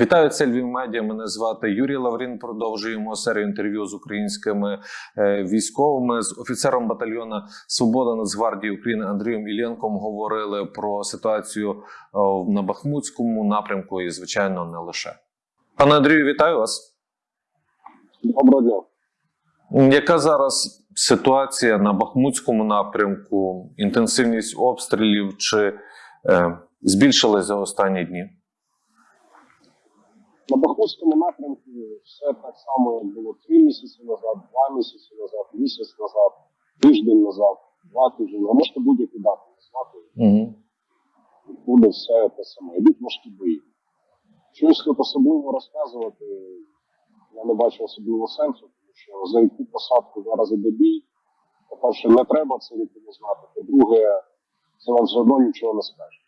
Вітаю, це Львів Медіа. Мене звати Юрій Лаврін. Продовжуємо серію інтерв'ю з українськими е, військовими з офіцером батальйона Свобода Нацгвардії України Андрієм Ілєнком говорили про ситуацію е, на Бахмутському напрямку і, звичайно, не лише. Пане Андрію, вітаю вас. Доброго дня. Яка зараз ситуація на Бахмутському напрямку? Інтенсивність обстрілів чи е, збільшилась за останні дні? Бахмутському напрямку все так само, як було три місяці назад, два місяці назад, місяць назад, тиждень назад, два тижні. А можете будь-які дати назвати. Угу. Буде все те саме. Йдуть важкі бої. Щось тут особливо розказувати, я не бачу особливого сенсу, тому що за яку посадку зараз іде бій. По-перше, не треба це нікому знати. По-друге, це вам все одно нічого не скаже.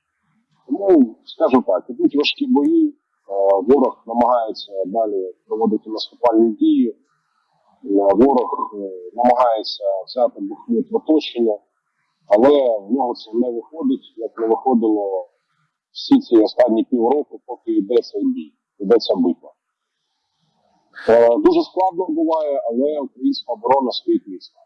Тому скажу так, ідуть важкі бої. Е, Ворог намагається далі проводити наступальні дії. Е, Ворог е, намагається взяти Бахмут в оточення, але в нього це не виходить, як не виходило всі ці останні півроку, поки йде цей бій, йде ця битва. Дуже складно буває, але українська оборона стоїть міцно.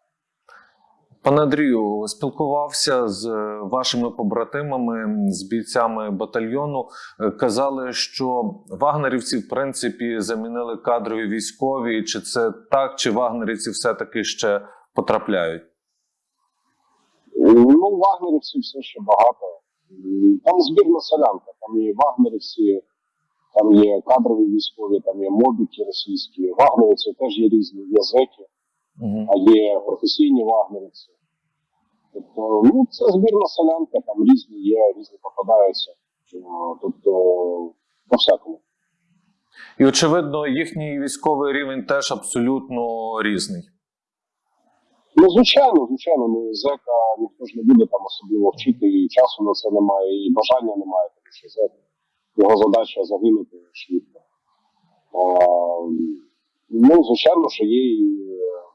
Пане Андрію, спілкувався з е, вашими побратимами, з бійцями батальйону. Е, Казали, що вагнерівці, в принципі, замінили кадрові військові. Чи це так, чи вагнерівці все-таки ще потрапляють? Ну, вагнерівців все ще багато. Там збірна солянка, там є вагнерівці, там є кадрові військові, там є мобіки російські. Вагнерівці теж є різні, є зеки, Угу. а є професійні вагнерівці. Тобто, ну, це збірна солянка, там різні є, різні попадаються. Е, Тобто, по всякому. І очевидно, їхній військовий рівень теж абсолютно різний. Ну, звичайно, звичайно, ну зека ніхто ж не буде там особливо вчити, і часу на це немає, і бажання немає, тому що зек, його задача загинути швидко. А, ну, звичайно, що є і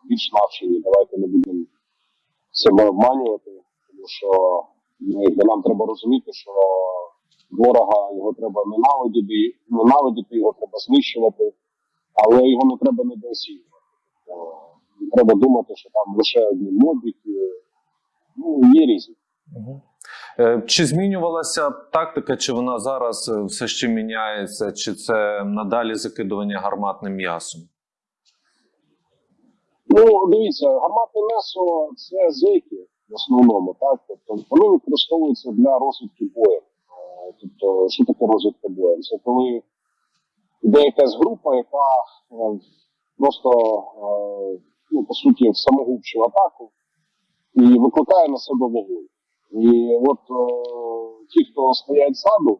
більш навчені. Давайте не будемо себе обманювати, тому що ну, якби нам треба розуміти, що ворога його треба ненавидіти, ненавидіти, його треба знищувати, але його не треба недооцінювати. Тобто, треба думати, що там лише одні мобіки. Ну, є різні. Угу. Чи змінювалася тактика, чи вона зараз е, все ще міняється, чи це надалі закидування гарматним м'ясом? Ну, дивіться, гарматне м'ясо це зеки в основному, так? Тобто вони використовуються для розвідки бою. Е, Тобто, що таке розвідка бою? Це коли йде якась група, яка е, просто, е, ну, по суті, самогубчу атаку і викликає на себе вогонь. І от ті, хто стоять ззаду,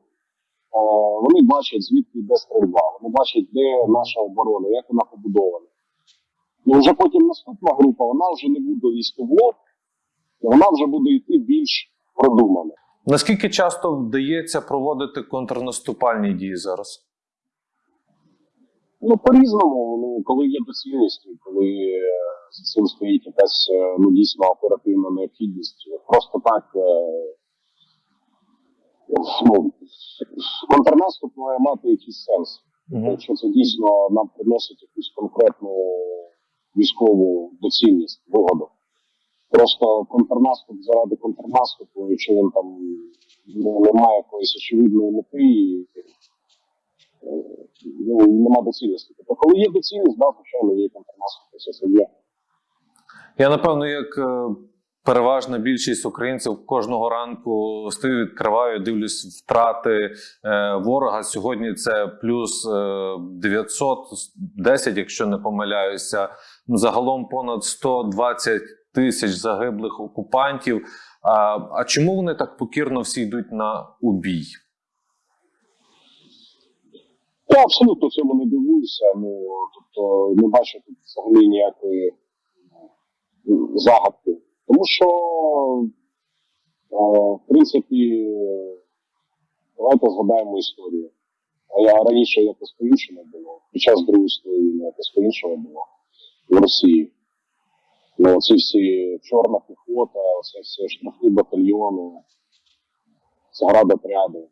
вони бачать, звідки йде стрільба, вони бачать, де наша оборона, як вона побудована. І вже потім наступна група, вона вже не буде в лоб, вона вже буде йти більш продумано. Наскільки часто вдається проводити контрнаступальні дії зараз? Ну, по-різному, ну, коли є доцільність, коли е, за цим стоїть якась е, ну, дійсно оперативна необхідність. Просто так. е, Ну, контрнаступ має мати якийсь сенс. Угу. Якщо це дійсно нам приносить якусь конкретну військову доцільність, вигоду. Просто контрнаступ заради контрнаступу, якщо він там ну, не має якоїсь очевидної мети і е, ну, нема доцільності. Тобто, коли є доцільність, да, звичайно, є контрнаступ, це все є. Я напевно, як е, переважна більшість українців кожного ранку стою, відкриваю, дивлюсь втрати е, ворога. Сьогодні це плюс е, 910, якщо не помиляюся. Загалом понад 120 тисяч загиблих окупантів. А, а чому вони так покірно всі йдуть на убій? Я абсолютно цьому не дивуюся. Ну, тобто не бачу тут взагалі ніякої ну, загадки. Тому що, в принципі, давайте згадаємо історію. А я раніше якось по-іншому було. Під час Другої війни якось по-іншому було в Росії. Ну, ці всі чорна піхота, оце всі штрафні батальйони, заградотряди.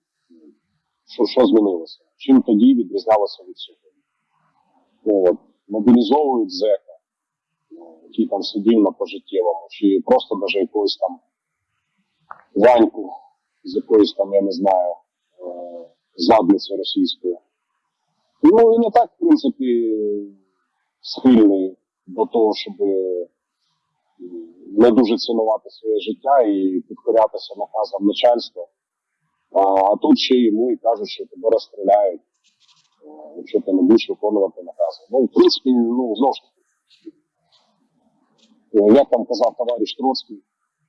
що, що змінилося? Чим тоді відрізнялося від сьогодні? Ну, от, мобілізовують зека, ну, який там сидів на пожиттєвому, чи просто даже якогось там Ваньку з якоїсь там, я не знаю, е, задниці російської. Ну, і так, в принципі, схильний до того, щоб не дуже цінувати своє життя і підкорятися наказам начальства. А, тут ще йому і кажуть, що тебе розстріляють, е, якщо ти не будеш виконувати накази. Ну, в принципі, ну, знову ж таки, е, як там казав товариш Троцький,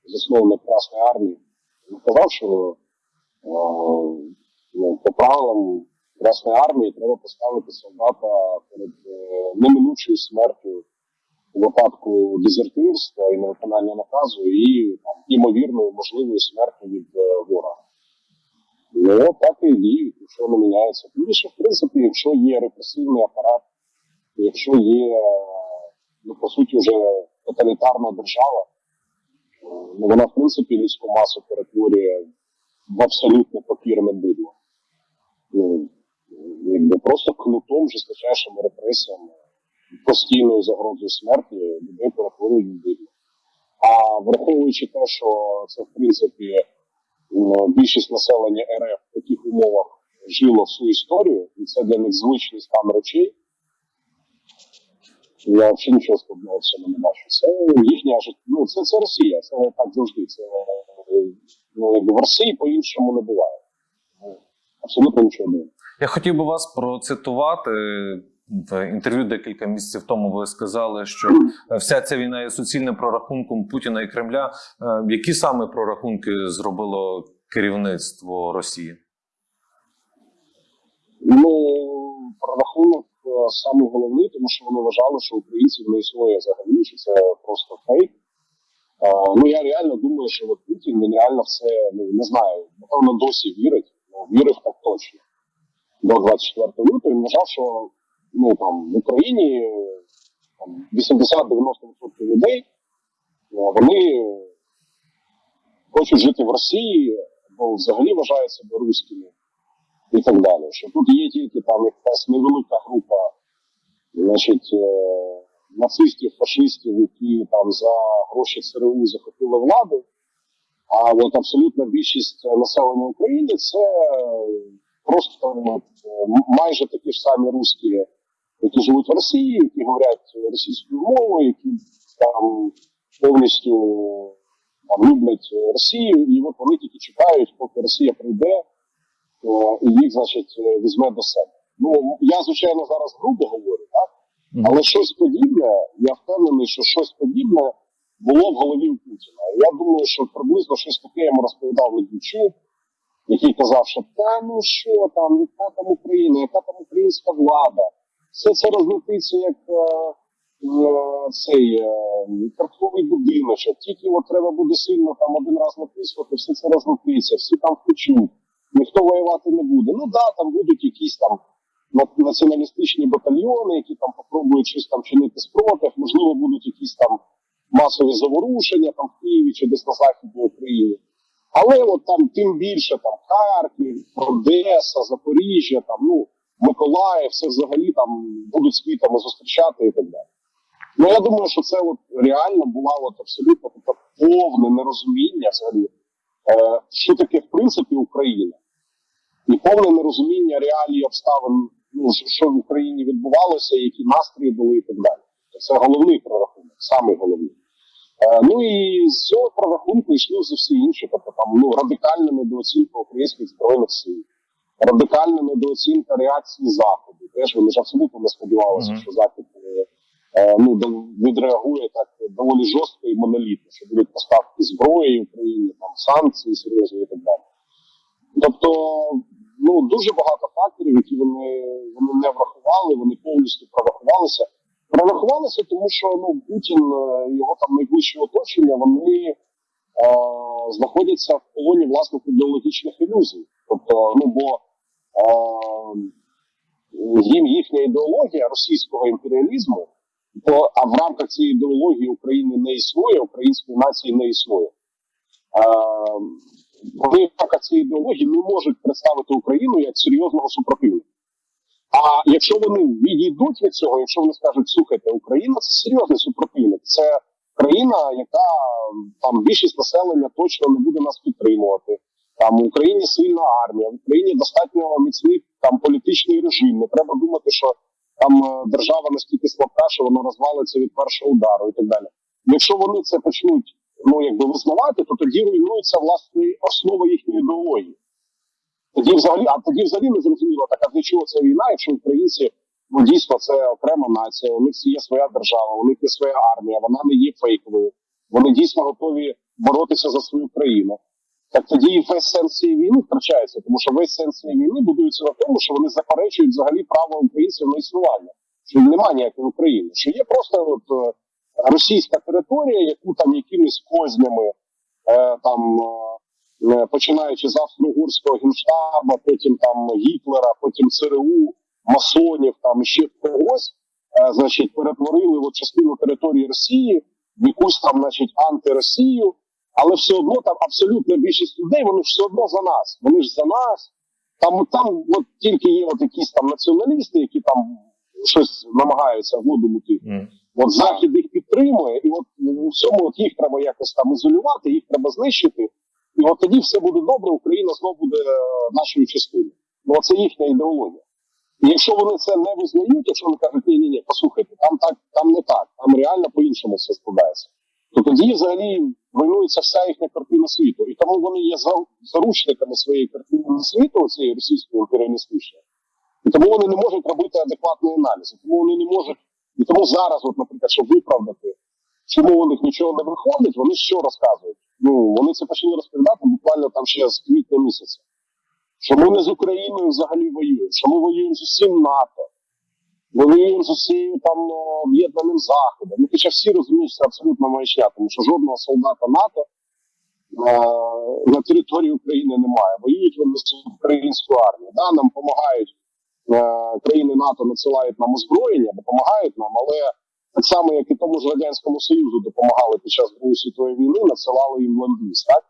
засновник Красної армії, він казав, що е, ну, по правилам Красної армії треба поставити солдата перед е, неминучою смертю випадку дезертирства і невиконання наказу, і там, імовірною можливою смертю від е, ворога. Ну, так і діють, якщо не міняється. Тим більше, в принципі, якщо є репресивний апарат, якщо є, е, ну, по суті, вже тоталітарна держава, ну, вона, в принципі, людську масу перетворює в абсолютно покірне бидло. Ну, просто кнутом, жорсточайшими репресіями, постійною загрозою смерті людей перетворюють в. А враховуючи те, що це, в принципі, більшість населення РФ в таких умовах жило всю історію, і це для них звичний стан речей. Я взагалі нічого складного в цьому не бачу. Це їхня життя. Ну, це, це Росія, це так завжди. Це ну, в Росії по-іншому не буває. Абсолютно нічого не. Я хотів би вас процитувати. В інтерв'ю декілька місяців тому ви сказали, що вся ця війна є суцільним прорахунком Путіна і Кремля. Е, Які саме прорахунки зробило керівництво Росії? Ну, прорахунок е, саме головний, тому що вони вважали, що українців не існує взагалі, що це просто фейк. Е, ну я реально думаю, що от Путін він реально в це ну не знаю, напевно, досі вірить. Ну, вірив так точно. До 24 лютого він вважав, що ну там в Україні е, там, 80-90% людей е, вони хочуть жити в Росії, або взагалі вважають себе руськими і так далі. Що тут є тільки там якась невелика група, значить, е, нацистів, фашистів, які там за гроші ЦРУ захопили владу. А от абсолютна більшість населення України це просто е, майже такі ж самі русські, які живуть в Росії, які говорять російською мовою, які там повністю там, люблять Росію, і от вони тільки чекають, поки Росія прийде е, і їх, значить, візьме до себе. Ну я звичайно зараз грубо говорю, так? Але щось подібне, я впевнений, що щось подібне було в голові у Путіна. Я думаю, що приблизно щось таке йому розповідав Медведчук, який казав, що та ну що там, яка там Україна, яка там українська влада, все це розлетиться як е, е, цей е, картковий будиночок. Тільки от треба буде сильно там один раз натиснути, все це розлетиться, всі там втечуть, ніхто воювати не буде. Ну да, там будуть якісь там націоналістичні батальйони, які там попробують щось там чинити спротив, можливо, будуть якісь там масові заворушення там в Києві чи десь на західній Україні. Але от там тим більше там Харків, Одеса, Запоріжжя, там ну Миколаїв, все взагалі там будуть з квітами зустрічати і так далі. Ну я думаю, що це от реально була от абсолютно таке повне нерозуміння взагалі, е, що таке в принципі Україна, і повне нерозуміння реалії обставин, ну що- в Україні відбувалося, які настрої були і так далі. Це головний прорахунок, самий головний. Е, ну і з цього прорахунку йшли вже всі інші, тобто там ну радикальна недооцінка українських збройних сил, радикальна недооцінка реакції заходу. Теж вони ж абсолютно не сподівалися, що захід е, е, ну відреагує так доволі жорстко і монолітно, що будуть поставки зброї Україні, там санкції серйозні і так далі. Тобто, ну дуже багато факторів, які вони, вони не врахували, вони повністю прорахувалися. Прорахувалися, тому що ну Путін, е, його там найближче оточення, вони е, знаходяться в полоні власних ідеологічних ілюзій. Тобто, ну бо їм їхня ідеологія російського імперіалізму, то а в рамках цієї ідеології України не існує, української нації не існує. Е, вони в рамках цієї ідеології не можуть представити Україну як серйозного супротивника. А якщо вони відійдуть від цього, якщо вони скажуть, слухайте, Україна це серйозний супротивник, це країна, яка там більшість населення точно не буде нас підтримувати. Там в Україні сильна армія, в Україні достатньо міцний там політичний режим. Не треба думати, що там е, держава настільки слабка, що воно розвалиться від першого удару і так далі. Якщо вони це почнуть ну якби визнавати, то тоді руйнується власне основа їхньої ідеології. Тоді взагалі, а тоді взагалі не зрозуміло, так а для чого ця війна, якщо українці ну дійсно це окрема нація, у них є своя держава, у них є своя армія, вона не є фейковою. Вони дійсно готові боротися за свою країну. Так тоді і весь сенс цієї війни втрачається, тому що весь сенс цієї війни будується на тому, що вони заперечують взагалі право українців на існування, що немає ніякої України, що є просто от е, російська територія, яку там якимись кознями е, там. е, починаючи з австро-угорського генштаба, потім там Гітлера, потім ЦРУ, масонів, там ще когось, е, значить, перетворили от частину території Росії в якусь там, значить, антиросію, але все одно там абсолютна більшість людей, вони все одно за нас. Вони ж за нас. Там, там от тільки є от якісь там націоналісти, які там щось намагаються воду мути. От захід їх підтримує, і от у всьому от їх треба якось там ізолювати, їх треба знищити. І от тоді все буде добре, Україна знову буде е, нашою частиною. Ну це їхня ідеологія. І якщо вони це не визнають, якщо вони кажуть, ні, ні, ні, послухайте, там так, там не так, там реально по-іншому все складається, то тоді взагалі руйнується вся їхня картина світу. І тому вони є заручниками своєї картини світу, цієї російської імперіалістичної. І тому вони не можуть робити адекватний аналіз. Тому вони не можуть. І тому зараз, от, наприклад, щоб виправдати, чому у них нічого не виходить, вони що розказують? Ну вони це почали розповідати буквально там ще з квітня місяця. Що ми не з Україною взагалі воюємо, що ми воюємо з усім НАТО, воюємо з усім там ну, об'єднаним заходом. Ну, хоча всі розуміють, що це абсолютно маячня, тому що жодного солдата НАТО е, на території України немає. Воюють вони з українською армією. Да, нам допомагають е, країни НАТО, надсилають нам озброєння, допомагають нам, але так само, як і тому ж Радянському Союзу допомагали під час Другої світової війни, надсилали їм ленд-ліз, так?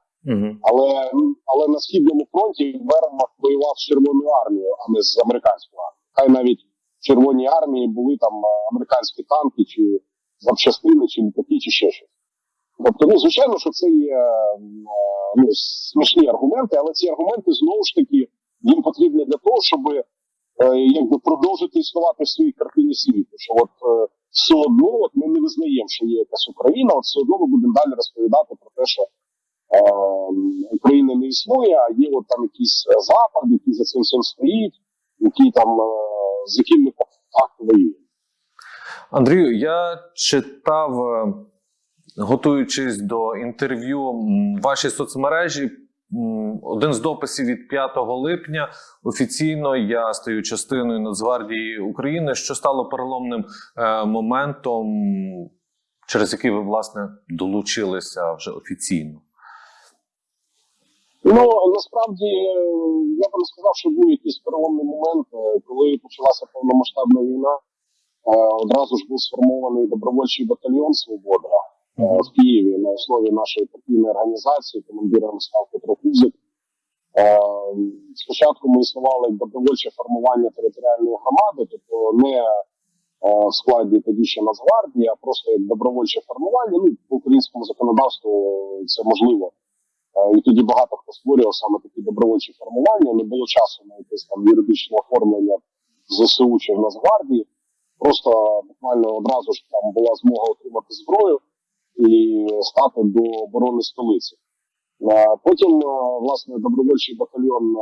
Але, але на східному фронті Вермахт воював з Червоною армією, а не з американською армією. Хай навіть Червоній армії були там е, американські танки, чи запчастини, чи літаки, чи ще щось. Тобто, ну звичайно, що це є е, ну, смішні аргументи, але ці аргументи знову ж таки їм потрібні для того, щоб е, якби продовжити існувати в своїй картині світу. Що от все одно от ми не визнаємо, що є якась Україна, от все одно ми будемо далі розповідати про те, що е, України не існує, а є от там якийсь запад, який за цим всім стоїть, який там е, з яким ми по факту воюємо. Андрію, я читав, е, готуючись до інтерв'ю, ваші соцмережі. Один з дописів від 5 липня офіційно я стаю частиною Нацгвардії України, що стало переломним е, моментом, через який ви власне долучилися вже офіційно. Ну насправді е, я би не сказав, що був якийсь переломний момент, е, коли почалася повномасштабна війна. е, Одразу ж був сформований добровольчий батальйон Свобода в Києві на основі нашої партійної організації. Командиром став Петро Кузик. Спочатку ми існували як добровольче формування територіальної громади, тобто не в складі тоді ще Нацгвардії, а просто як добровольче формування. Ну, по українському законодавству це можливо. Е, І тоді багато хто створював саме такі добровольчі формування. Не було часу на якесь там юридичне оформлення ЗСУ чи в Нацгвардії. Просто буквально одразу ж там була змога отримати зброю і стати до оборони столиці. Е, Потім, е, власне, добровольчий батальйон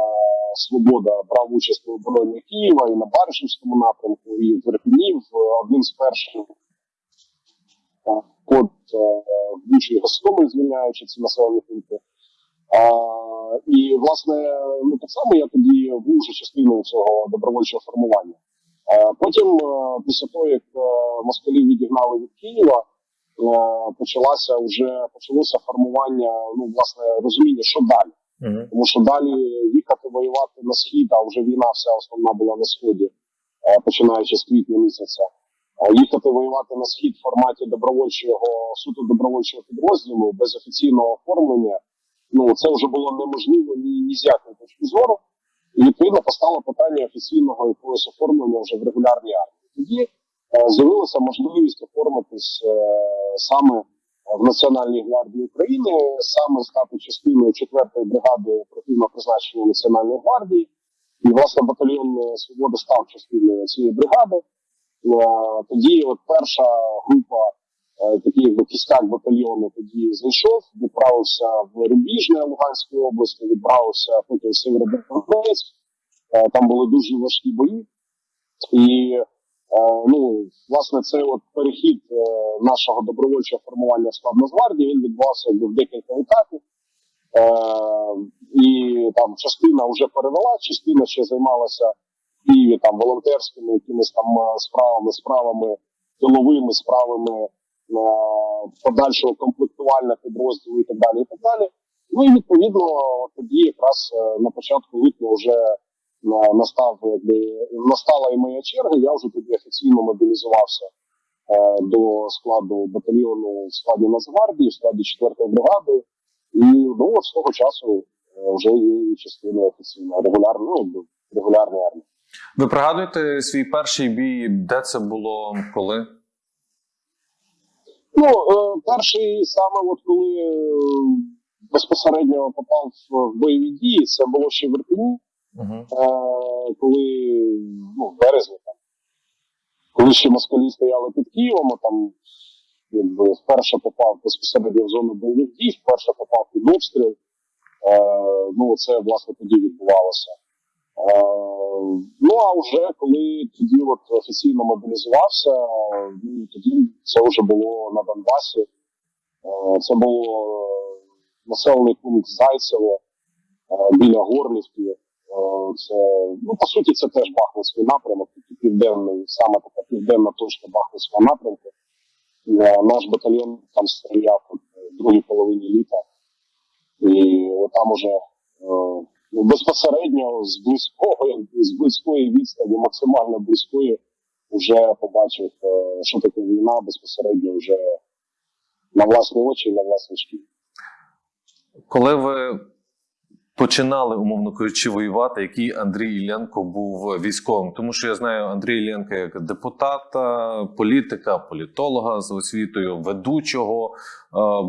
Свобода брав участь у обороні Києва і на Баришівському напрямку, і в Ірпені, в один з перших в Бучі Гостомель, звільняючи ці населені пункти. А, і, власне, ну так само я тоді був вже частиною цього добровольчого формування. А, потім, е, після того, як е, москалі відігнали від Києва, е, почалося вже почалося формування, ну, власне, розуміння, що далі. Тому що далі їхати воювати на схід, а вже війна вся основна була на сході, починаючи з квітня місяця. Їхати воювати на схід в форматі добровольчого суто добровольчого підрозділу без офіційного оформлення ну це вже було неможливо ні, ні з якої точки зору. І відповідно постало питання офіційного якогось оформлення вже в регулярній армії. Тоді е, з'явилася можливість оформитись е, саме в Національній гвардії України, саме стати частиною 4-ї бригади оперативного призначення Національної гвардії. І власне батальйон е, Свободи став частиною цієї бригади. Е, Тоді от перша група, такий якби кістяк батальйону, тоді зайшов, відправився в Рубіжне Луганської області, відправився потім в Сєвєродонець. Е, Там були дуже важкі бої. І е, ну, власне, цей от перехід е, нашого добровольчого формування Нацгвардії, він відбувався в декілька етапів. Е, і там частина вже перевела, частина ще займалася в Києві там волонтерськими якимись там е, справами, справами тиловими, справами е, подальшого комплектувального підрозділу і так далі. І так далі. Ну і відповідно тоді якраз е, на початку липня вже е, настав настала і моя черга. Я вже тоді офіційно мобілізувався е, до складу батальйону в складі Нацгвардії, в складі 4-ї бригади. І ну з того часу вже є і частина офіційно регулярної, ну, регулярної армії. Ви пригадуєте свій перший бій, де це було, коли? Ну, е, перший саме, от коли е, безпосередньо попав в бойові дії, це було ще в Ірпені, Угу. е, коли ну, в березні там, коли ще москалі стояли під Києвом, а там якби вперше попав безпосередньо в зону бойових дій, вперше попав під обстріл. Е, ну, це власне тоді відбувалося. Е, ну а вже коли тоді от офіційно мобілізувався, ну, тоді це вже було на Донбасі. Е, це було е, населений пункт Зайцево біля Горлівки. Це, ну, по суті, це теж Бахмутський напрямок, південний, саме така південна точка Бахмутського напрямку. Наш батальйон там стріляв в другій половині літа. І там уже безпосередньо з близького, якби, з близької відстані, максимально близької, вже побачив, е, що таке війна безпосередньо вже на власні очі на власні шкірі. Коли ви починали, умовно кажучи, воювати, який Андрій Іллєнко був військовим? Тому що я знаю Андрія Іллєнка як депутата, політика, політолога з освітою, ведучого, е,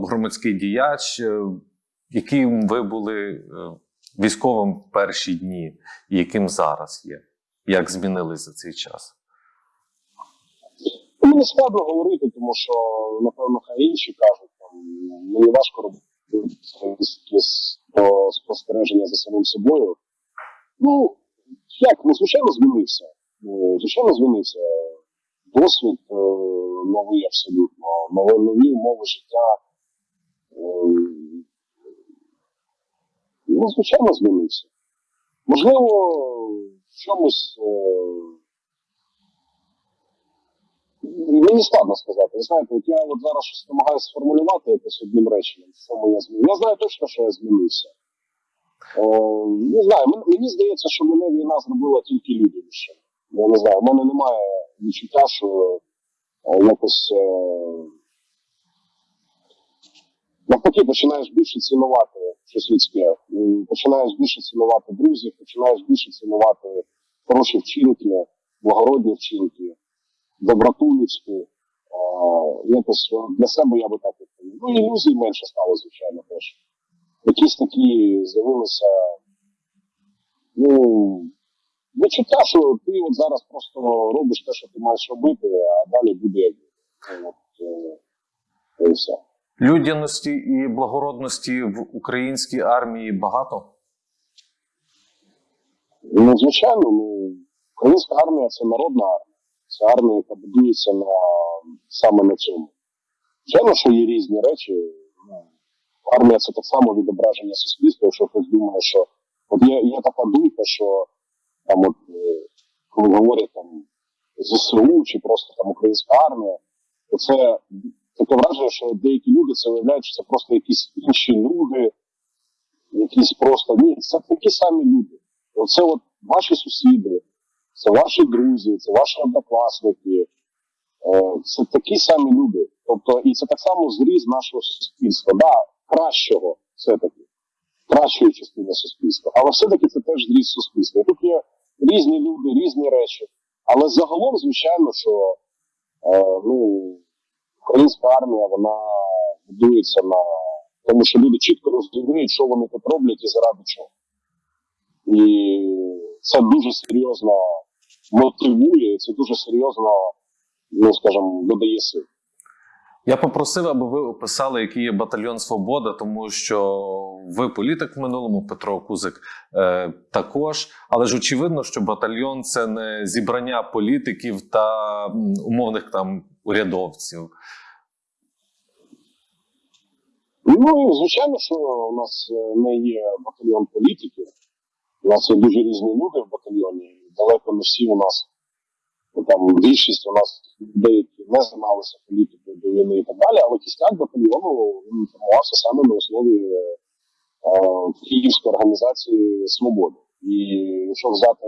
громадський діяч. Е, Яким ви були е, військовим в перші дні, яким зараз є? Як змінились за цей час? Ну, Мені складно говорити, тому що, напевно, хай інші кажуть, там, мені важко робити спостереження за самим собою. Ну, як, ну, звичайно, змінився. Ну, Звичайно, змінився. Досвід е, новий абсолютно, нові, нові умови життя. Е, ну, звичайно, змінився. Можливо, в чомусь. Е, Мені складно сказати. Ви знаєте, от я от зараз щось намагаюся сформулювати якось одним реченням, в чому я змінився. Я знаю точно, що я змінився. Е, не знаю, мені здається, що мене війна зробила тільки людянішим. Я не знаю, в мене немає відчуття, що е, якось е, навпаки починаєш більше цінувати щось людське. Починаєш більше цінувати друзів, починаєш більше цінувати хороші вчинки, благородні вчинки доброту людську. Е, якось для себе я би так відповів. Ну, ілюзій менше стало, звичайно, теж. Якісь такі з'явилися. Ну, відчуття, що ти от зараз просто робиш те, що ти маєш робити, а далі буде От, е, і все. Людяності і благородності в українській армії багато. Ну, звичайно, ну, українська армія це народна армія. Це армія, яка будується на, саме на цьому. Звичайно, що є різні речі. Ну, армія це так само відображення суспільства, якщо хтось думає, що от є, є така думка, що там, от, е, коли говорять там ЗСУ чи просто там українська армія, то це таке враження, що деякі люди це виявляють, що це просто якісь інші люди, якісь просто ні, це такі самі люди. Оце от ваші сусіди, це ваші друзі, це ваші однокласники, е, це такі самі люди. Тобто, і це так само зріз нашого суспільства. Да, кращого все-таки. кращої частини суспільства. Але все-таки це теж зріст суспільства. Тут є різні люди, різні речі. Але загалом, звичайно, що е, ну, українська армія вона будується на тому, що люди чітко розуміють, що вони тут роблять і заради чого. І це дуже серйозно мотивує, це дуже серйозно, ну скажімо, додає сил. Я попросив, аби ви описали, який є батальйон Свобода, тому що ви політик в минулому, Петро Кузик е, також. Але ж очевидно, що батальйон це не зібрання політиків та умовних там урядовців. Ну звичайно, що у нас е, не є батальйон політиків. У нас є дуже різні люди в батальйоні. Далеко не всі у нас ну, там більшість у нас людей, які не займалися політикою до війни і так далі, але кістяк батальйону він формувався саме на основі е, Київської організації Свободи. І якщо взяти,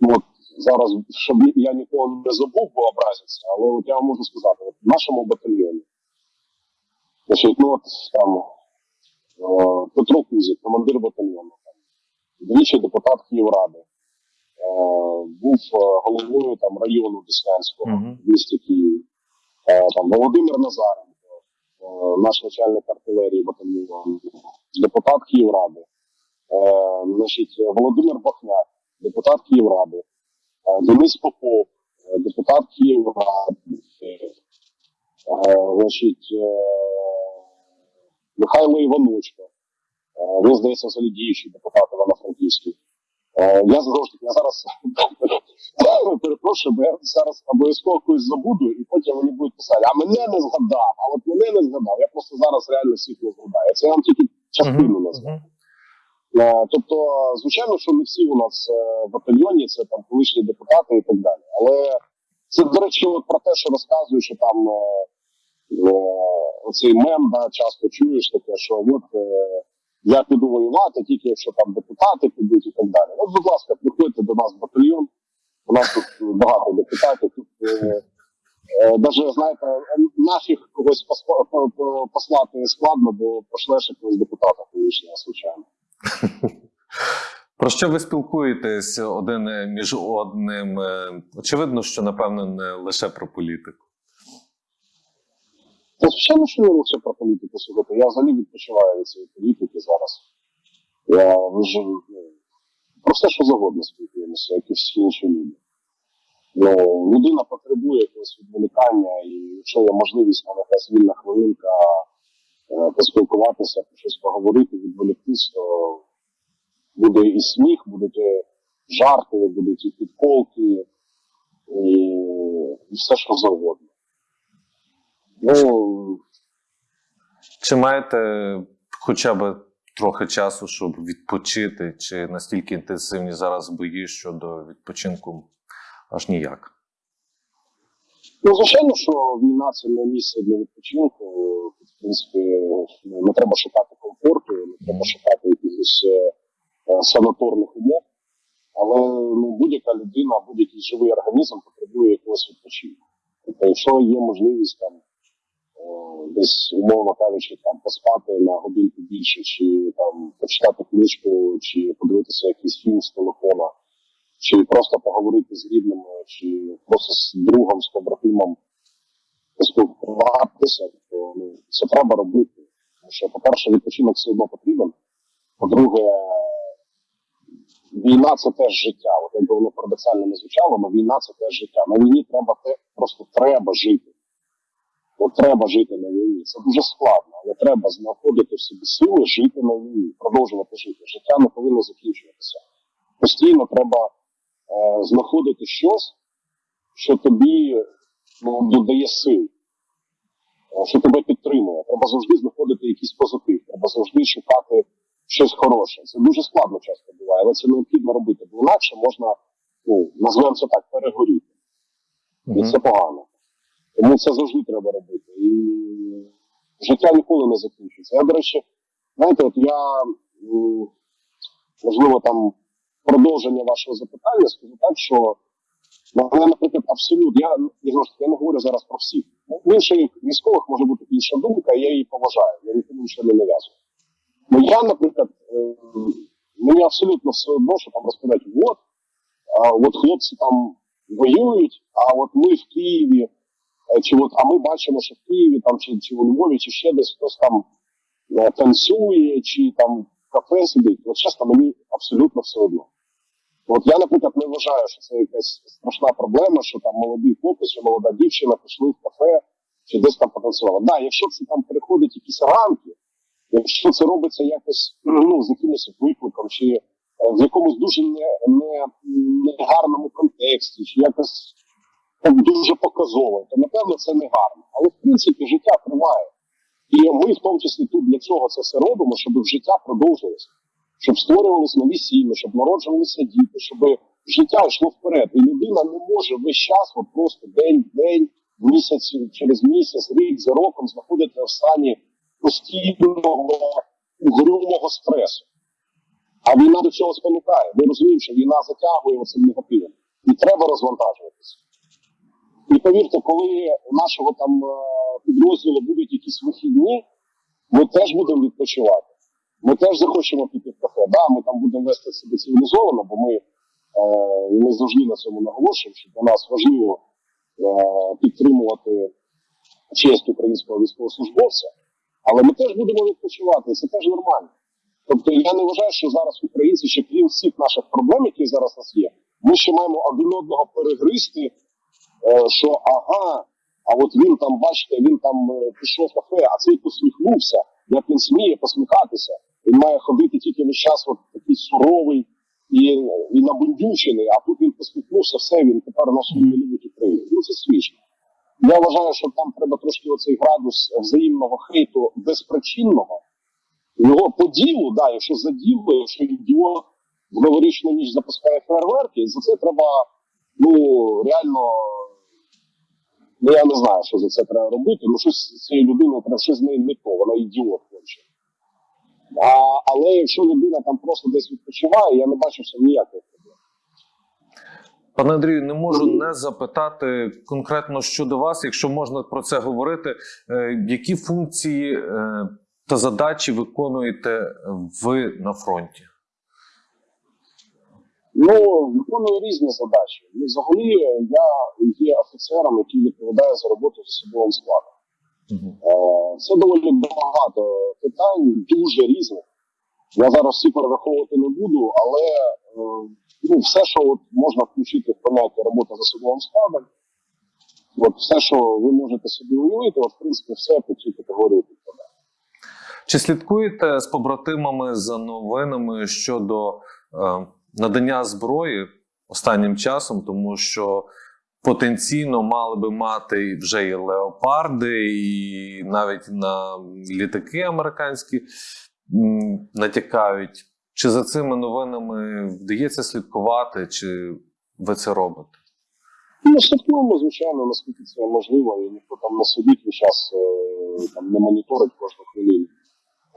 ну от зараз, щоб я нікого не забув, бо образиться, але от я вам можу сказати, от в нашому батальйоні, значить, ну там е, Петро Кузик, командир батальйону, там, двічі депутат Київради, е, був е, головою там району Деснянського Мгм. в місті Києві. Там Володимир Назаренко, наш начальник артилерії батальйону, депутат Київради, значить, Володимир Бахняк, депутат Київради, Денис Попов, депутат Київради, значить, Михайло Іваночко, е, він, здається, взагалі діючий депутат Івано-Франківський. Е, Я знову ж таки, я зараз перепрошую, бо я зараз обов'язково когось забуду, і потім мені будуть писати, а мене не згадав, а от мене не згадав. Я просто зараз реально всіх не згадаю. Це я вам тільки частину назвав. Е, Тобто, звичайно, що не всі у нас в батальйоні, це там колишні депутати і так далі. Але це, до речі, от про те, що розказую, що там оцей мем, да, часто чуєш таке, що от е, я піду воювати, тільки якщо там депутати підуть і так далі. От, будь ласка, приходьте до нас в батальйон. У нас тут багато депутатів. Тут е, е, даже, знаєте, нафіг когось посла- по- по- послати складно, бо пошлеш якогось депутата колишнього, звичайно. Про що ви спілкуєтесь один е, між одним? Е, Очевидно, що напевно не лише про політику. Та звичайно, що не лише про політику сьогодні. Я взагалі відпочиваю від цієї політики зараз. Я вже ну, про все, що завгодно спілкуємося, як і всі інші люди. Ну, людина потребує якогось відволікання, і якщо є можливість на якась вільна хвилинка е, поспілкуватися, про щось поговорити, відволіктись, то буде і сміх, будуть жарти, будуть і підколки, і, і все, що завгодно. Ну, Чи маєте хоча б трохи часу, щоб відпочити, чи настільки інтенсивні зараз бої щодо відпочинку аж ніяк? Ну, звичайно, що війна це не місце для відпочинку. В принципі, ну, не треба шукати комфорту, не треба шукати якихось е, санаторних умов. Але ну, будь-яка людина, будь-який живий організм потребує якогось відпочинку. Тобто, якщо є можливість там десь, умовно кажучи, там поспати на годинку більше, чи там почитати книжку, чи подивитися якийсь фільм з телефона, чи просто поговорити з рідними, чи просто з другом, з побратимом поспілкуватися, то ну, це треба робити. Тому що, по-перше, відпочинок все одно потрібен. По-друге, війна це теж життя. От якби воно парадоксально не звучало, але війна це теж життя. На війні треба те, просто треба жити. От треба жити на війні. Це дуже складно, але треба знаходити в собі сили жити на війні, продовжувати жити. Життя не повинно закінчуватися. Постійно треба е, знаходити щось, що тобі ну, додає сил, е, що тебе підтримує. Треба завжди знаходити якийсь позитив, треба завжди шукати щось хороше. Це дуже складно часто буває, але це необхідно робити, бо інакше можна, ну, назвемо це так, перегоріти. І це погано. Тому це завжди треба робити. І життя ніколи не закінчується. Я, до речі, знаєте, от я, можливо, там продовження вашого запитання, скажу так, що ну, мене, наприклад, абсолютно, я, я, я не говорю зараз про всіх. Ну, В інших військових може бути інша думка, я її поважаю, я нікому нічого не нав'язую. Ну я, наприклад, е, мені абсолютно все одно, що там розповідають, от, от хлопці там воюють, а от ми в Києві, чи от, а ми бачимо, що в Києві там, чи, чи у Львові, чи ще десь хтось там е, танцює, чи там кафе сидить. От чесно, мені абсолютно все одно. От я, наприклад, не вважаю, що це якась страшна проблема, що там молодий хлопець чи молода дівчина пішли в кафе чи десь там потанцювали. Да, якщо це там переходить якісь рамки, якщо це робиться якось ну, з якимось викликом, чи е, в якомусь дуже не, не, негарному контексті, чи якось так дуже показово, то напевно це не гарно. Але в принципі життя триває. І ми в тому числі тут для цього це все робимо, щоб життя продовжилося, щоб створювалися нові сім'ї, щоб народжувалися діти, щоб життя йшло вперед. І людина не може весь час, от просто день в день, місяць через місяць, рік за роком знаходитися в стані постійного угрюмого стресу. А війна до цього спонукає. Ми розуміємо, що війна затягує цим негативом. І треба розвантажуватися. І повірте, коли у нашого там е, підрозділу будуть якісь вихідні, ми теж будемо відпочивати. Ми теж захочемо піти в кафе. Да, ми там будемо вести себе цивілізовано, бо ми, е, ми завжди на цьому наголошуємо, що для нас важливо е, підтримувати честь українського військовослужбовця, але ми теж будемо відпочивати, і це теж нормально. Тобто я не вважаю, що зараз українці, ще крім всіх наших проблем, які зараз у нас є, ми ще маємо один одного перегристи, е, що ага, а от він там, бачите, він там е, пішов в кафе, а цей посміхнувся, як він сміє посміхатися. Він має ходити тільки весь час от такий суровий і, і набундючений, а тут він посміхнувся, все, він тепер наші не любить Україну. Ну це смішно. Я вважаю, що там треба трошки оцей градус взаємного хейту безпричинного. Його по ділу, да, якщо за діло, якщо ідіот в новорічну ніч запускає фейерверки, за це треба, ну, реально, ну я не знаю, що за це треба робити. Ну, щось з цією людиною треба щось з нею не то, вона ідіот конче. А, але якщо людина там просто десь відпочиває, я не бачу що ніяких проблем. Пане Андрію, не можу не запитати конкретно щодо вас, якщо можна про це говорити. е, Які функції е, та задачі виконуєте ви на фронті? Ну, виконую різні задачі. Взагалі, я є офіцером, який відповідає за роботу з особовим складом. Е, Це доволі багато питань, дуже різних. Я зараз всі перераховувати не буду, але е, ну, все, що от можна включити в поняття робота з особовим складом, от все, що ви можете собі уявити, от, в принципі, все по цій категорії підпадає. Чи слідкуєте з побратимами за новинами щодо е, надання зброї останнім часом, тому що потенційно мали би мати вже і леопарди, і навіть на літаки американські натякають. Чи за цими новинами вдається слідкувати, чи ви це робите? Ну, слідкуємо, звичайно, наскільки це можливо, і ніхто там не сидить час, е, там не моніторить кожну хвилину.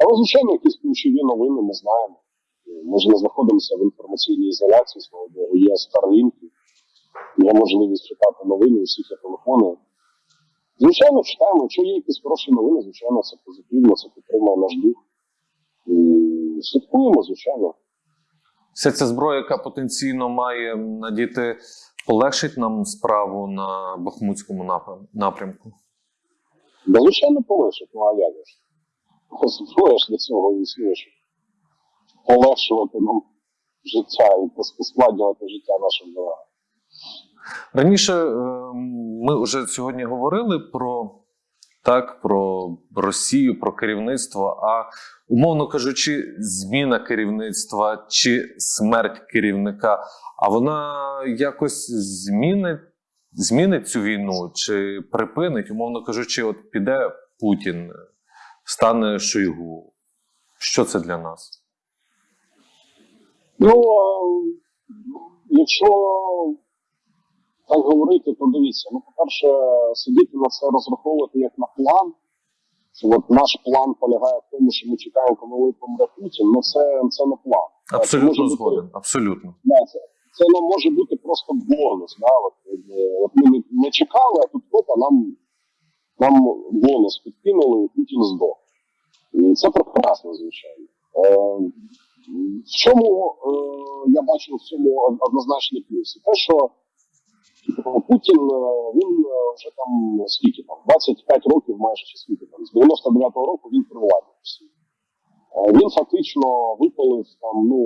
Але, звичайно, якісь ключові новини ми знаємо. Ми ж не знаходимося в інформаційній ізоляції, слава Богу, є Starlink, є можливість читати новини, усіх є телефони. Звичайно, читаємо, якщо є якісь хороші новини, звичайно, це позитивно, це підтримує наш дух. І слідкуємо, звичайно. Вся ця зброя, яка потенційно має надіти, полегшить нам справу на Бахмутському напрямку. Да, звичайно, полегшить, ну а як ж? Зброя ж для цього існує, полегшувати нам життя і пос- життя нашим ворогам. Раніше е, ми вже сьогодні говорили про так, про Росію, про керівництво. А умовно кажучи, зміна керівництва чи смерть керівника, а вона якось змінить, змінить цю війну чи припинить, умовно кажучи, от піде Путін, стане Шойгу. Що це для нас? Ну, якщо так говорити, то дивіться, ну, по-перше, сидіти на це розраховувати як на план, що от наш план полягає в тому, що ми чекаємо, коли помре Путін, ну це, це не план. Абсолютно бути- Абсолютно. Да, це, це нам може бути просто бонус. Да? От, от ми не, не чекали, а тут опа, нам, нам бонус підкинули, і Путін здох. І це прекрасно, звичайно. Е, в чому бачу в цьому од- однозначний плюс? Те, що типу, Путін е, він е, вже там скільки там 25 років, майже чи скільки там з 99-го року він при владі Росії. Е, Він фактично випалив там ну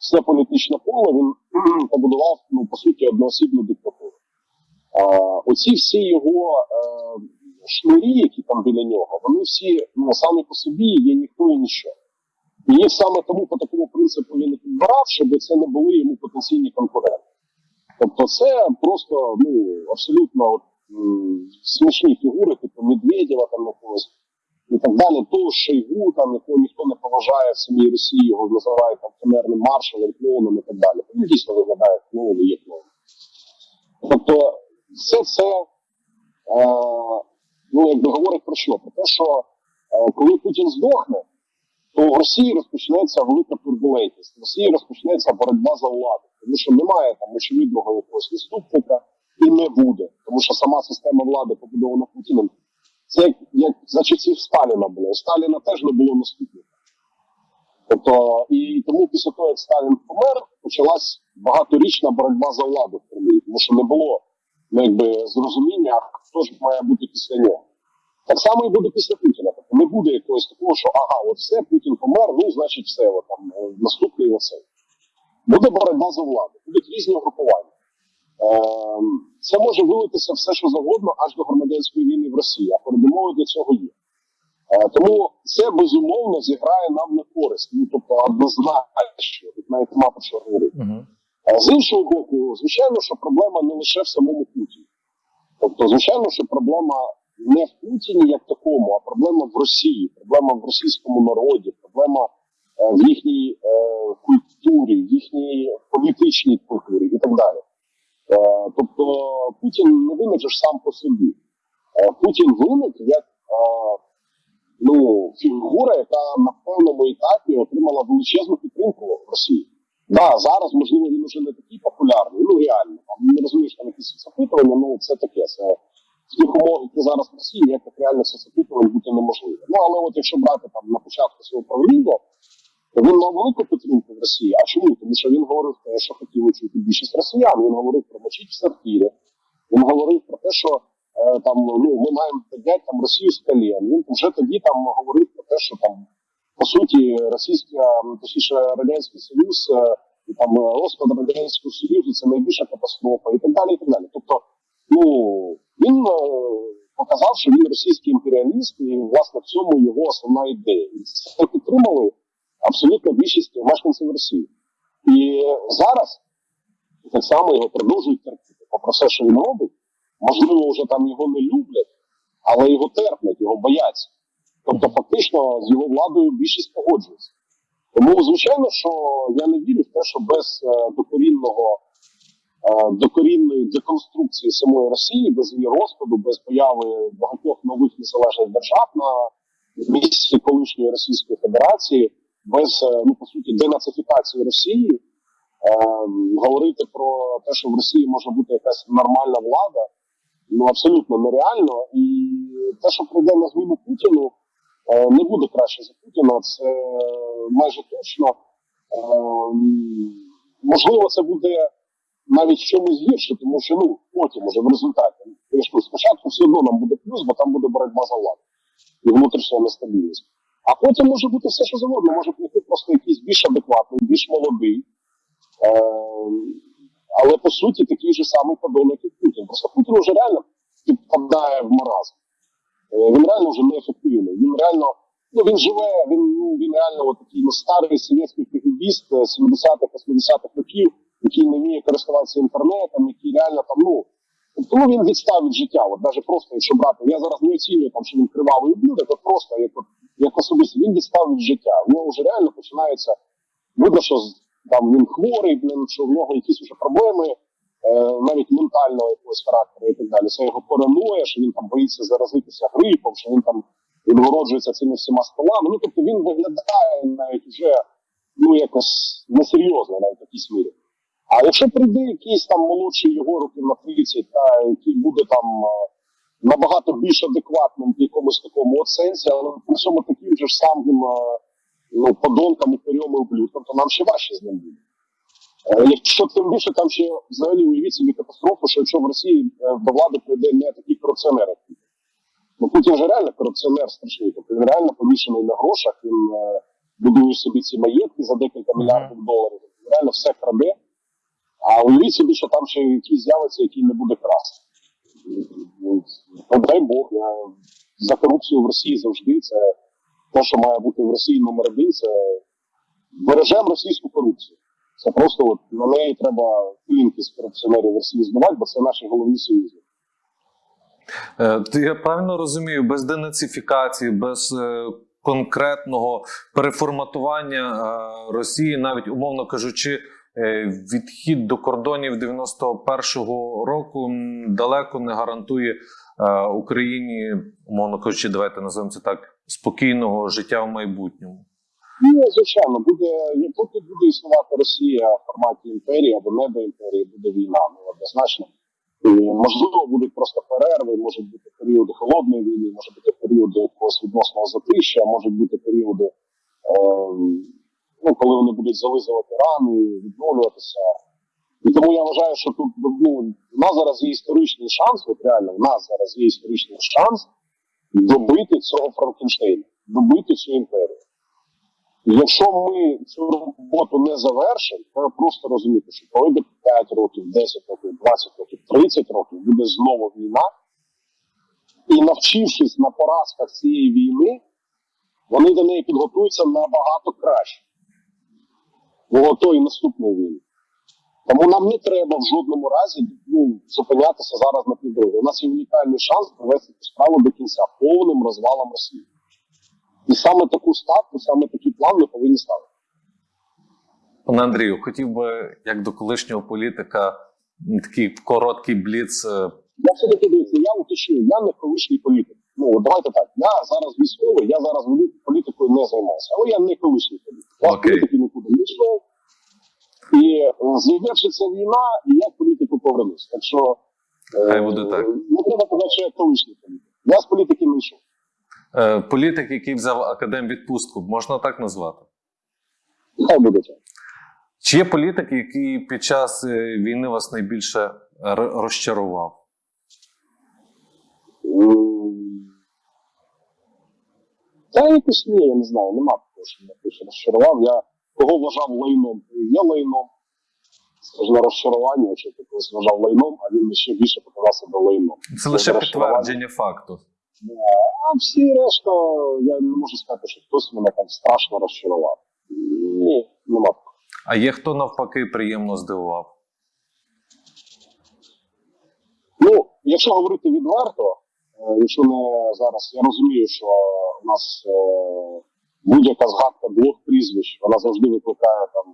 все політичне поле. Він побудував ну по суті одноосібну диктатуру. Оці всі його шнурі, які там біля нього, вони всі ну, самі по собі є ніхто і ніщо. І саме тому по такому принципу він підбирав, щоб це не були йому потенційні конкуренти. Тобто це просто ну, абсолютно от, смішні фігури, типу Медведєва там якогось і так далі. Того Шойгу, там, якого ніхто не поважає в самій Росії, його називають там камерним маршалом, клоуном і так далі. Він дійсно виглядає клоун і є клоун. Тобто, все це е, ну, говорить про що? Про те, що е, коли Путін здохне, то в Росії розпочнеться велика турбулентність. В Росії розпочнеться боротьба за владу, тому що немає там очевидного якогось наступника і не буде. Тому що сама система влади побудована Путіним. Це як, як за часів Сталіна було. У Сталіна теж не було наступника. Тобто, і тому після того, як Сталін помер, почалась багаторічна боротьба за владу в Кремлі, тому що не було ну, якби, зрозуміння, хто ж має бути після нього. Так само і буде після Путіна. Не буде якогось такого, що ага, от все, Путін помер, ну значить все, от, там, е, наступний оцей. Буде боротьба за владу, будуть різні угрупування. Ем, це може вилитися все, що завгодно, аж до громадянської війни в Росії, а передумови для цього є. Е, тому це безумовно зіграє нам на користь. Ну, тобто однозначно, тут навіть нема про що говорити. Угу. А з іншого боку, звичайно, що проблема не лише в самому Путіні. Тобто, звичайно, що проблема не в Путіні як такому, а проблема в Росії, проблема в російському народі, проблема е, в їхній е, культурі, в їхній політичній культурі і так далі. Е, тобто Путін не виник сам по собі. Путін виник як ну, фігура, яка на певному етапі отримала величезну підтримку в Росії. Да, зараз, можливо, він вже не такий популярний, ну реально. Там не розумієш там якісь соцопитування, ну це таке. Це в тих умовах, які зараз в Росії, ніяких реальних соцопитувань бути неможливо. Ну але от якщо брати там на початку свого правління, то він мав велику підтримку в Росії. А чому? Тому що він говорив те, що хотіли чути більшість росіян. Він говорив про мочить в сортирі. Він говорив про те, що е, там ну ми маємо підняти там Росію з колін. Він вже тоді там говорив про те, що там по суті російська, точніше радянський союз е, і там е, розпад радянського союзу це найбільша катастрофа і так далі. І так далі. Тобто, ну він е, показав, що він російський імперіаліст, і власне в цьому його основна ідея. І це підтримали абсолютно більшість мешканців Росії. І зараз так само його продовжують терпіти. Попри все, що він робить, можливо, вже там його не люблять, але його терплять, його бояться. Тобто, фактично, з його владою більшість погоджується. Тому, звичайно, що я не вірю в те, що без е, докорінного докорінної деконструкції самої Росії, без її розпаду, без появи багатьох нових незалежних держав на місці колишньої Російської Федерації, без е, ну по суті денацифікації Росії, е, говорити про те, що в Росії може бути якась нормальна влада, ну абсолютно нереально. І те, що прийде на зміну Путіну, е, не буде краще за Путіна. Це майже точно. Е, можливо, це буде навіть в чомусь гірше, тому що ну потім уже в результаті кажу, спочатку все одно нам буде плюс, бо там буде боротьба за владу і внутрішня нестабільність. А потім може бути все, що завгодно. Може прийти просто якийсь більш адекватний, більш молодий, е, але по суті такий же самий подонок, як Путін. Просто Путін вже реально підпадає в маразм. Е, він реально вже неефективний. Він реально, ну він живе, він ну він реально от такий ну, старий совєтський кгбіст 70-х, 80-х років, який не вміє користуватися інтернетом, який реально там, ну. Тобто ну, він відстав від життя. От навіть просто, якщо брати, я зараз не оцінюю там, що він кривавий ублюдок, от просто як, як особисто він відстав від життя. В нього вже реально починається. Видно, що там він хворий, що в нього якісь вже проблеми, е, навіть ментального якогось характеру і так далі. Це його параноя, що він там боїться заразитися грипом, що він там відгороджується цими всіма столами. Ну тобто він виглядає навіть вже ну якось несерйозно, навіть в якійсь мірі. А якщо прийде якийсь там молодший його років на 30, та який буде там е, набагато більш адекватним в якомусь такому от сенсі, але при цьому таким же ж самим е, ну, подонкам, упирьом і ублюдкам, то нам ще важче з ним буде. Е, Якщо тим більше там ще взагалі уявіть собі катастрофу, що якщо в Росії до влади прийде не такий корупціонер. Ну Путін же реально корупціонер страшний, тобто він реально повішений на грошах, він будує собі ці маєтки за декілька мільярдів доларів, він реально все краде. А уявіть собі, що там ще якийсь з'явиться, який не буде красти. Ну, дай Бог, я за корупцію в Росії завжди це те, що має бути в Росії номер один, це бережемо російську корупцію. Це просто от на неї треба пілінки з корупціонерів в Росії збивати, бо це наші головні союзники. Е, Я правильно розумію, без денацифікації, без е, конкретного переформатування е, Росії, навіть умовно кажучи, відхід до кордонів 91-го року далеко не гарантує е, Україні, умовно кажучи, давайте називаємо це так, спокійного життя в майбутньому. Ні, звичайно, буде поки буде існувати Росія в форматі імперії або не до імперії, буде війна, ну однозначно. І, можливо, будуть просто перерви, можуть бути періоди холодної війни, може бути періоди якогось відносного затища, можуть бути періоди, е, ну, коли вони будуть зализувати рани, відновлюватися. І тому я вважаю, що тут ну, у нас зараз є історичний шанс, от реально, у нас зараз є історичний шанс добити цього Франкенштейна, добити цю імперію. Якщо ми цю роботу не завершимо, треба просто розуміти, що пройде 5 років, 10 років, 20 років, 30 років, буде знову війна. І навчившись на поразках цієї війни, вони до неї підготуються набагато краще. До тої наступної війни. Тому нам не треба в жодному разі ну, зупинятися зараз на півдорозі. У нас є унікальний шанс провести цю справу до кінця повним розвалом Росії. І саме таку ставку, саме такий план ми повинні ставити. Пане Андрію, хотів би, як до колишнього політика, такий короткий бліц. е, Я все таки дивіться, я уточню, я не колишній політик. Ну давайте так. Я зараз військовий, я зараз політикою не займаюся, але я не колишній політик. Я Окей. політики нікуди не йшов. І е, завершиться війна, і я в політику повернусь. Так що е, Хай буде так. не треба казати, що я колишній політик. Я з політики не йшов. Е, Політик, який взяв академ відпустку, можна так назвати? Хай буде так. Чи є політик, який під час е, війни вас найбільше розчарував? Та якось ні, я не знаю, нема такого, що мене більше розчарував. Я кого вважав лайном, і є лайном. Ж не розчарування, якщо ти когось вважав лайном, а він ще більше показав себе лайном. Це лише підтвердження факту. А всі решта, я не можу сказати, що хтось мене там страшно розчарував. Ні, нема такого. А є хто навпаки приємно здивував? Ну, якщо говорити відверто, якщо не зараз, я розумію, що у нас е, будь-яка згадка двох прізвищ, вона завжди викликає там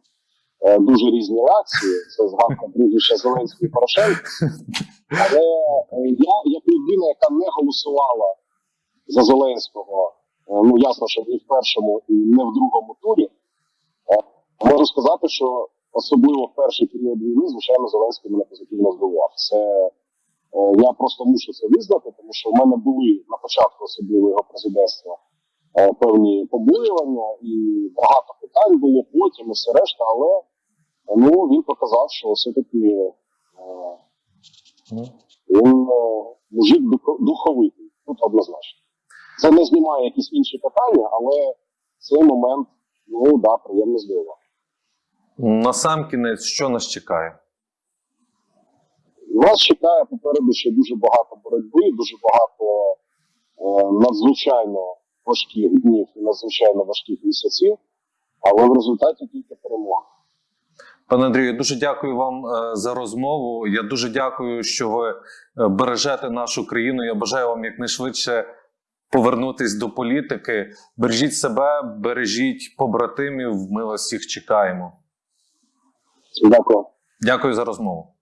е, дуже різні реакції. Це згадка прізвища Зеленського і Порошенка. Але е, я, як людина, яка не голосувала за Зеленського, е, ну ясно, що ні в першому і не в другому турі, е, можу сказати, що особливо в перший період війни, звичайно, Зеленський мене позитивно здивував. Це Е, Я просто мушу це визнати, тому що в мене були на початку особливо його президентства е, певні побоювання і багато питань було потім і все решта, але е, ну, він показав, що все-таки е, він е, мужик духовитий, тут однозначно. Це не знімає якісь інші питання, але цей момент, ну да, приємно здивував. Насамкінець, що нас чекає? Нас чекає попереду ще дуже багато боротьби, дуже багато е, надзвичайно важких днів і надзвичайно важких місяців, але в результаті тільки перемога. Пане Андрію, я дуже дякую вам е, за розмову. Я дуже дякую, що ви е, бережете нашу країну. Я бажаю вам якнайшвидше повернутись до політики. Бережіть себе, бережіть побратимів. Ми вас всіх чекаємо. Дякую. Дякую за розмову.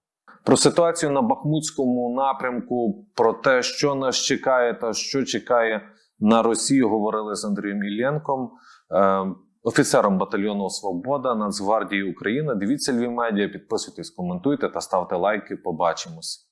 Про ситуацію на Бахмутському напрямку, про те, що нас чекає та що чекає на Росію, говорили з Андрієм Іллєнком, е, офіцером батальйону Свобода Нацгвардії України. Дивіться Львів медіа, підписуйтесь, коментуйте та ставте лайки. Побачимось.